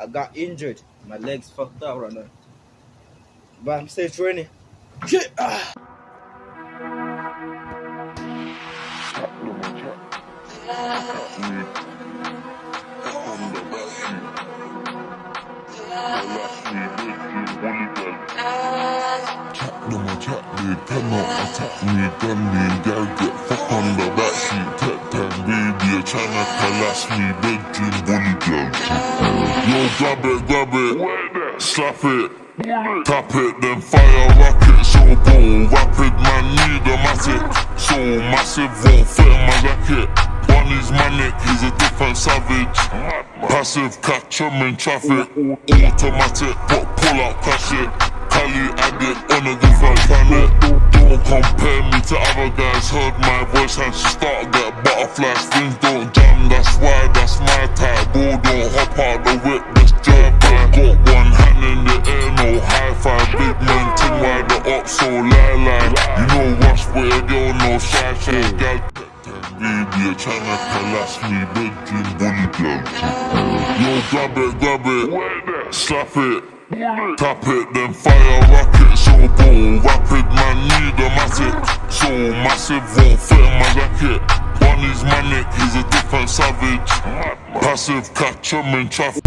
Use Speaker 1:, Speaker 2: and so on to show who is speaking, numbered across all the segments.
Speaker 1: I got injured. My legs fucked up right now. But I'm still training. Shit! Ah.
Speaker 2: Them a chat they cannot attack me Gun me gal get fuck on the backseat Tap tap baby tryna collapse me Bedroom bully gal Yo grab it grab it Slap it Tap it then fire rocket So go rapid man need a matic So massive won't fit in my jacket One is manic he's a different savage Passive catch him in traffic Automatic but pull up cash it Cali addict on a different planet Don't compare me to other guys. Heard my voice and she start get butterflies. Things don't jam, that's why that's my type. Bro, don't hop out the whip, this jerk Got one hand in the air, no high five. Big man ting why the up so lie lie. You know rush with a girl, no shy shy gal Baby, tryna collapse me, bedroom bully gal Yo, grab it, grab it, slap it Tap it, then fire rocket So go rapid, man need a matic So massive, won't fit in my jacket. One is manic, he's a different savage. Passive, catch him in traffic.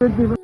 Speaker 3: It lovely?